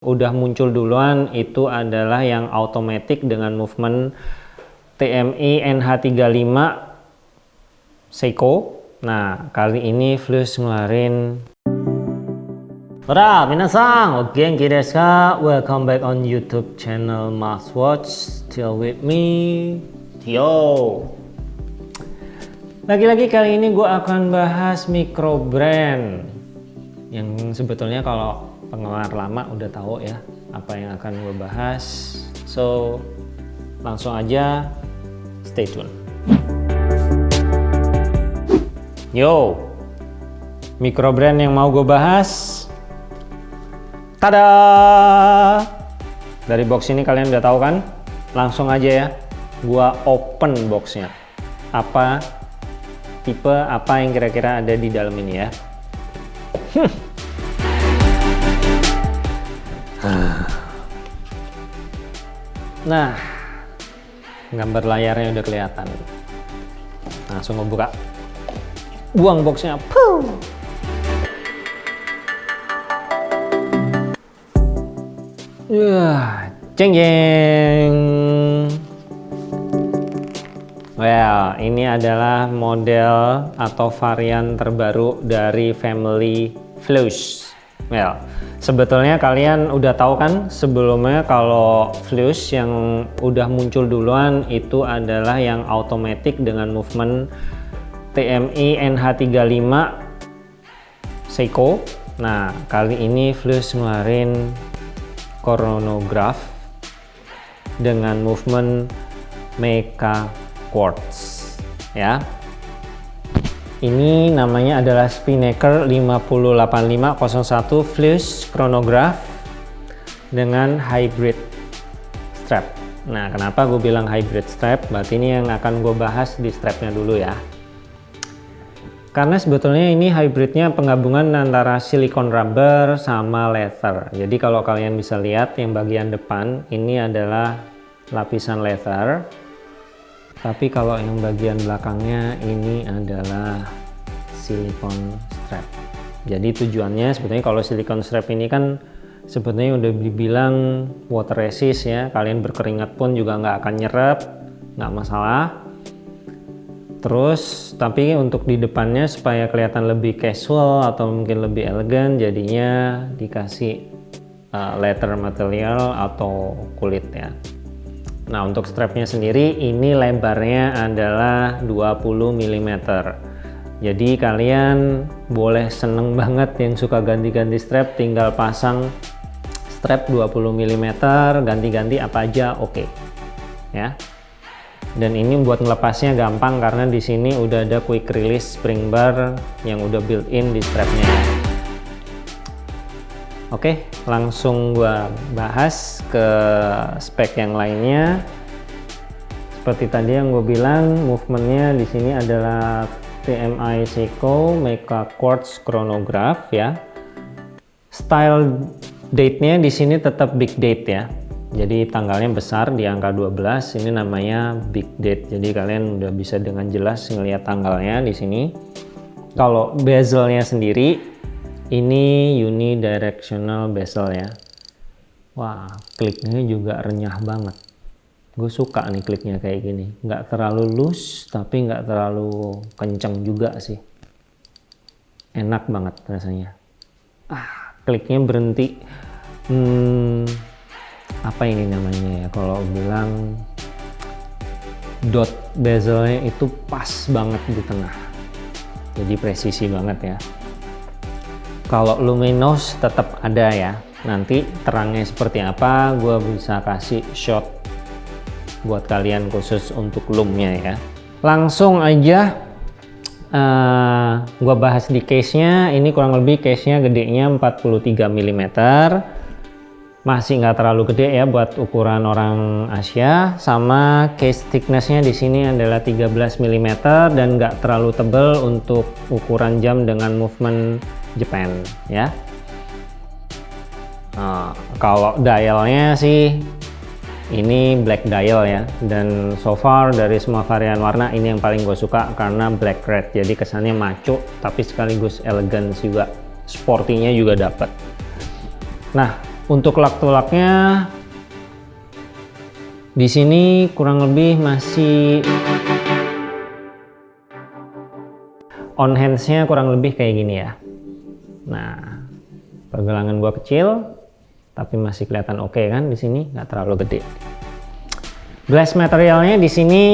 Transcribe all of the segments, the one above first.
udah muncul duluan itu adalah yang automatic dengan movement TMI NH35 Seiko nah kali ini Flux ngeluarin Ora, minasang, ogenki desu ka? Welcome back on YouTube channel Max Watch. Still with me, Tio. Lagi-lagi kali ini gue akan bahas micro brand yang sebetulnya kalau penggemar lama udah tahu ya apa yang akan gue bahas. So langsung aja stay tune. Yo micro brand yang mau gue bahas. Tada! Dari box ini kalian udah tahu kan? Langsung aja ya gua open boxnya. Apa tipe apa yang kira-kira ada di dalam ini ya Nah, gambar layarnya udah kelihatan. Langsung ngebuka. Buang boxnya. Puh. Wah, jeng jeng. Well, ini adalah model atau varian terbaru dari family Flush. Well, sebetulnya kalian udah tahu kan sebelumnya kalau Flush yang udah muncul duluan itu adalah yang automatic dengan movement TMI NH35 Seiko. Nah, kali ini Flush ngeluarin chronograph dengan movement Mecha Quartz ya ini namanya adalah Spinnaker 508501 Flush Chronograph dengan hybrid strap. Nah, kenapa gue bilang hybrid strap? Berarti ini yang akan gue bahas di strapnya dulu ya. Karena sebetulnya ini hybridnya penggabungan antara silikon rubber sama leather. Jadi kalau kalian bisa lihat yang bagian depan ini adalah lapisan leather tapi kalau yang bagian belakangnya ini adalah silikon strap. Jadi tujuannya sebetulnya kalau silikon strap ini kan sebetulnya udah dibilang water resist ya. Kalian berkeringat pun juga nggak akan nyerap nggak masalah. Terus tapi untuk di depannya supaya kelihatan lebih casual atau mungkin lebih elegan jadinya dikasih uh, leather material atau kulit ya Nah untuk strapnya sendiri ini lebarnya adalah 20 mm jadi kalian boleh seneng banget yang suka ganti-ganti strap tinggal pasang strap 20 mm ganti-ganti apa aja oke. Okay. ya. Dan ini buat melepasnya gampang karena di sini udah ada quick release spring bar yang udah built in di strapnya Oke, langsung gua bahas ke spek yang lainnya. Seperti tadi yang gue bilang, movementnya di sini adalah TMI Seiko Mecha Quartz Chronograph ya. Style date-nya di sini tetap big date ya. Jadi tanggalnya besar di angka 12. Ini namanya big date. Jadi kalian udah bisa dengan jelas ngelihat tanggalnya di sini. Kalau bezelnya sendiri ini unidirectional bezel ya. Wah kliknya juga renyah banget. Gue suka nih kliknya kayak gini. Nggak terlalu loose tapi nggak terlalu kenceng juga sih. Enak banget rasanya. Ah kliknya berhenti. Hmm, apa ini namanya ya? Kalau bilang dot bezelnya itu pas banget di tengah. Jadi presisi banget ya kalau luminous tetap ada ya. Nanti terangnya seperti apa gue bisa kasih shot buat kalian khusus untuk lumnya ya. Langsung aja uh, eh, gue bahas di case nya ini kurang lebih case nya gedenya 43 mm masih nggak terlalu gede ya buat ukuran orang Asia. Sama case thicknessnya di sini adalah 13 mm dan nggak terlalu tebal untuk ukuran jam dengan movement Japan ya. Nah, kalau dialnya sih ini black dial ya. Dan so far dari semua varian warna ini yang paling gue suka karena black red. Jadi kesannya maco tapi sekaligus elegan juga. Sportinya juga dapat nah untuk lak tulaknya di sini kurang lebih masih on hands-nya kurang lebih kayak gini ya. Nah, pergelangan gua kecil tapi masih kelihatan oke okay kan di sini nggak terlalu gede. Glass materialnya di sini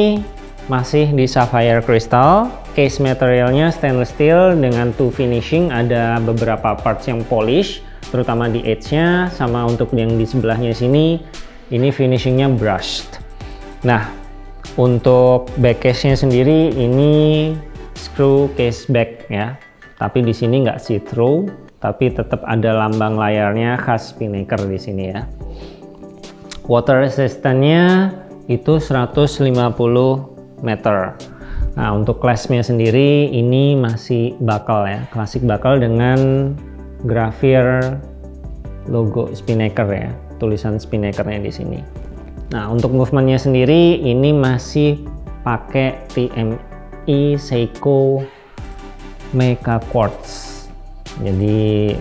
masih di sapphire crystal. Case materialnya stainless steel dengan two finishing ada beberapa parts yang polish terutama di edge nya sama untuk yang di sebelahnya sini ini finishingnya brushed. Nah untuk back case nya sendiri ini screw case back ya tapi di sini nggak see through tapi tetap ada lambang layarnya khas Spinnaker di sini ya. Water resistance-nya itu 150 meter. Nah, untuk kelasnya sendiri ini masih bakal ya, klasik bakal dengan grafir logo Spinnaker ya, tulisan Spinnakernya di sini. Nah, untuk movementnya sendiri ini masih pakai TMI Seiko Mecha Quartz. Jadi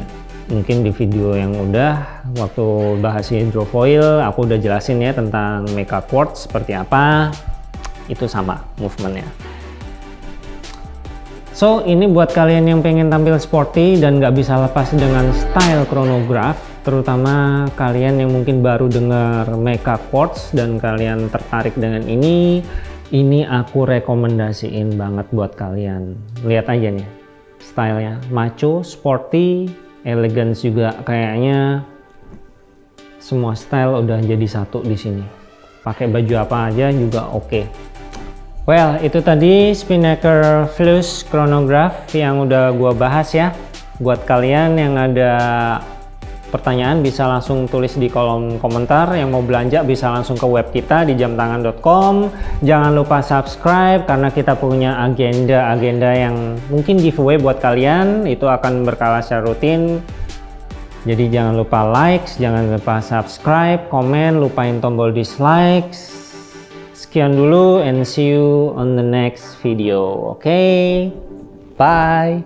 mungkin di video yang udah waktu bahas hidrofoil aku udah jelasin ya tentang mecha quartz seperti apa. Itu sama movementnya. So ini buat kalian yang pengen tampil sporty dan nggak bisa lepas dengan style chronograph terutama kalian yang mungkin baru dengar mecha quartz dan kalian tertarik dengan ini ini aku rekomendasiin banget buat kalian lihat aja nih stylenya macho, sporty, elegance juga kayaknya semua style udah jadi satu di sini. Pakai baju apa aja juga oke. Okay. Well, itu tadi Spinnaker Flush Chronograph yang udah gua bahas ya. Buat kalian yang ada pertanyaan bisa langsung tulis di kolom komentar. Yang mau belanja bisa langsung ke web kita di jamtangan.com jangan lupa subscribe karena kita punya agenda-agenda yang mungkin giveaway buat kalian. Itu akan berkala secara rutin. Jadi jangan lupa likes jangan lupa subscribe komen lupain tombol dislikes. Sekian dulu and see you on the next video. Oke okay? bye